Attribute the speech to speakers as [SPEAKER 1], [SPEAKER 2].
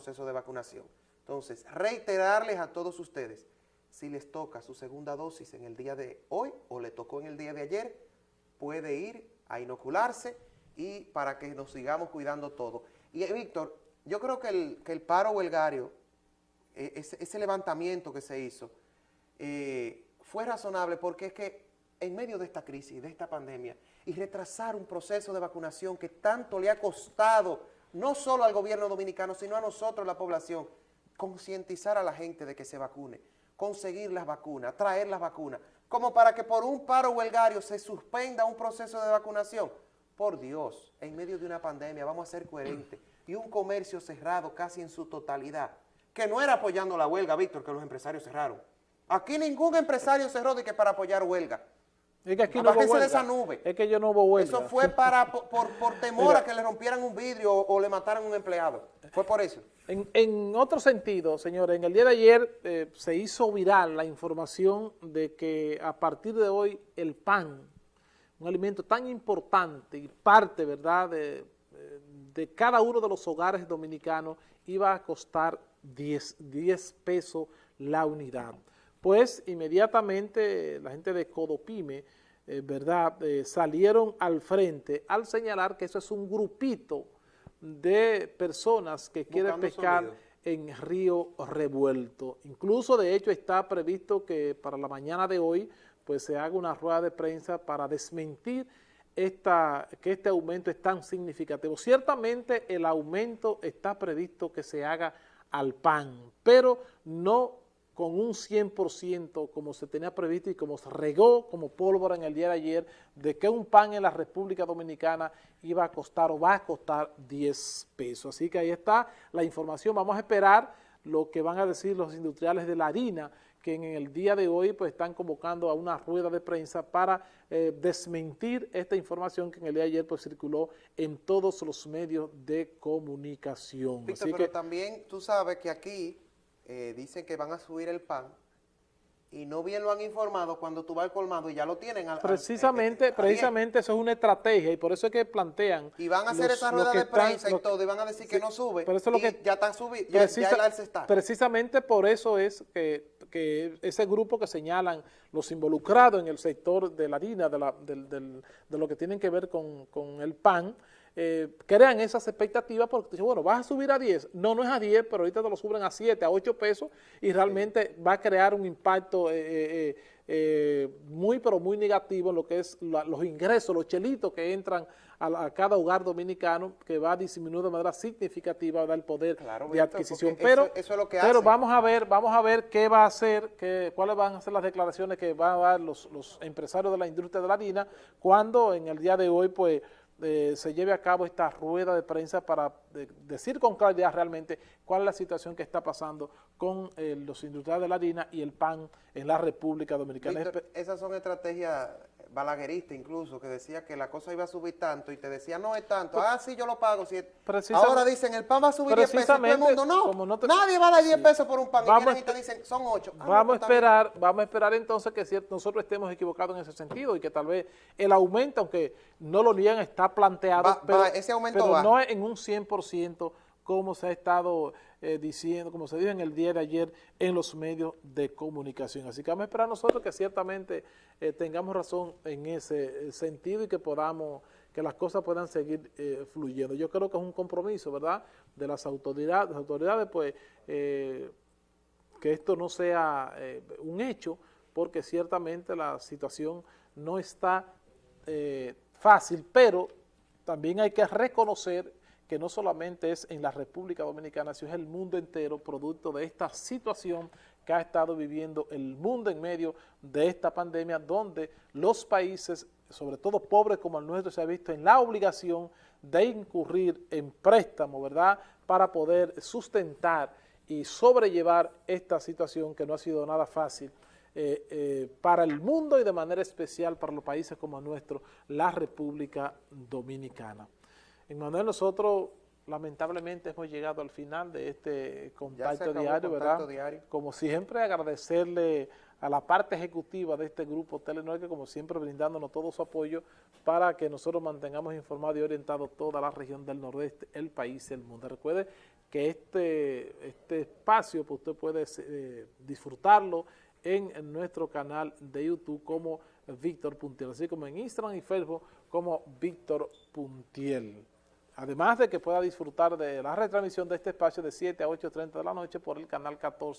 [SPEAKER 1] proceso de vacunación. Entonces, reiterarles a todos ustedes, si les toca su segunda dosis en el día de hoy o le tocó en el día de ayer, puede ir a inocularse y para que nos sigamos cuidando todo. Y eh, Víctor, yo creo que el, paro huelgario, eh, ese, levantamiento que se hizo, eh, fue razonable porque es que en medio de esta crisis, de esta pandemia, y retrasar un proceso de vacunación que tanto le ha costado, no solo al gobierno dominicano, sino a nosotros, la población, concientizar a la gente de que se vacune, conseguir las vacunas, traer las vacunas, como para que por un paro huelgario se suspenda un proceso de vacunación. Por Dios, en medio de una pandemia vamos a ser coherentes. Y un comercio cerrado casi en su totalidad, que no era apoyando la huelga, Víctor, que los empresarios cerraron. Aquí ningún empresario cerró de que para apoyar huelga.
[SPEAKER 2] Es que aquí no hubo
[SPEAKER 1] de esa nube.
[SPEAKER 2] Es que yo no hubo huelga.
[SPEAKER 1] Eso fue para, por, por, temor a que le rompieran un vidrio o, le mataran un empleado. Fue por eso.
[SPEAKER 2] En, otro sentido, señores, en el día de ayer eh, se hizo viral la información de que a partir de hoy el pan, un alimento tan importante y parte, ¿verdad?, de, de cada uno de los hogares dominicanos iba a costar 10, 10 pesos la unidad pues inmediatamente la gente de Codopime, eh, ¿verdad?, eh, salieron al frente al señalar que eso es un grupito de personas que quieren pescar en Río Revuelto. Incluso, de hecho, está previsto que para la mañana de hoy pues se haga una rueda de prensa para desmentir esta, que este aumento es tan significativo. Ciertamente el aumento está previsto que se haga al pan, pero no con un 100% como se tenía previsto y como se regó como pólvora en el día de ayer de que un pan en la República Dominicana iba a costar o va a costar 10 pesos. Así que ahí está la información. Vamos a esperar lo que van a decir los industriales de la harina que en el día de hoy pues están convocando a una rueda de prensa para eh, desmentir esta información que en el día de ayer pues circuló en todos los medios de comunicación.
[SPEAKER 1] Víctor, pero también tú sabes que aquí eh, dicen que van a subir el pan y no bien lo han informado cuando tú vas al colmado y ya lo tienen.
[SPEAKER 2] precisamente, eh, precisamente eso es una estrategia y por eso es que plantean.
[SPEAKER 1] Y van a hacer esa rueda de prensa y todo y van a decir que no sube. Pero eso lo que, ya están subiendo, ya, el alce está.
[SPEAKER 2] Precisamente por eso es que, que, ese grupo que señalan los involucrados en el sector de la harina, de, la, de lo que tienen que ver con, con el pan, eh, crean esas expectativas porque dicen, bueno, vas a subir a 10. No, no es a 10, pero ahorita te lo suben a 7, a 8 pesos y realmente va a crear un impacto eh, eh, muy, pero muy negativo en lo que es los ingresos, los chelitos que entran a, cada hogar dominicano que va a disminuir de manera significativa el poder de adquisición. Pero, eso, es lo que pero vamos a ver, vamos a ver qué va a hacer, qué, cuáles van a ser las declaraciones que van a dar los, los empresarios de la industria de la harina cuando en el día de hoy, pues, eh, se lleve a cabo esta rueda de prensa para decir con claridad realmente cuál es la situación que está pasando con eh, los industriales de la harina y el pan en la República Dominicana.
[SPEAKER 1] esas son estrategias balaguerista incluso, que decía que la cosa iba a subir tanto y te decía, no es tanto, pues, ah, sí, yo lo pago. Si Ahora dicen, el pan va a subir 10 pesos, todo el mundo, no, nadie va a dar 10 pesos por un pan, vamos y te dicen, son 8.
[SPEAKER 2] Ah, vamos, a pues, esperar, vamos a esperar entonces que nosotros estemos equivocados en ese sentido y que tal vez el aumento, aunque no lo niegan, está planteado, pero, ese aumento pero no en un 100% como se ha estado eh, diciendo, como se dijo en el día de ayer en los medios de comunicación. Así que vamos a esperar nosotros que ciertamente eh, tengamos razón en ese eh, sentido y que podamos, que las cosas puedan seguir fluyendo. Yo creo que es un compromiso, ¿verdad?, de las autoridades, las autoridades pues, que esto no sea un hecho, porque ciertamente la situación no está fácil, pero también hay que reconocer que no solamente es en la República Dominicana, sino es el mundo entero producto de esta situación que ha estado viviendo el mundo en medio de esta pandemia, donde los países, sobre todo pobres como el nuestro, se ha visto en la obligación de incurrir en préstamo, ¿verdad?, para poder sustentar y sobrellevar esta situación que no ha sido nada fácil eh, eh, para el mundo y de manera especial para los países como el nuestro, la República Dominicana. En Manuel, nosotros lamentablemente hemos llegado al final de este contacto diario, ¿verdad? Como siempre, agradecerle a la parte ejecutiva de este grupo Telenor, que como siempre brindándonos todo su apoyo para que nosotros mantengamos informado y orientado toda la región del nordeste, el país y el mundo. Recuerde que este, este espacio pues usted puede eh, disfrutarlo en, en, nuestro canal de YouTube como Víctor Puntiel, así como en Instagram y Facebook como Víctor Puntiel. Además de que pueda disfrutar de la retransmisión de este espacio de 7 a 8.30 de la noche por el canal 14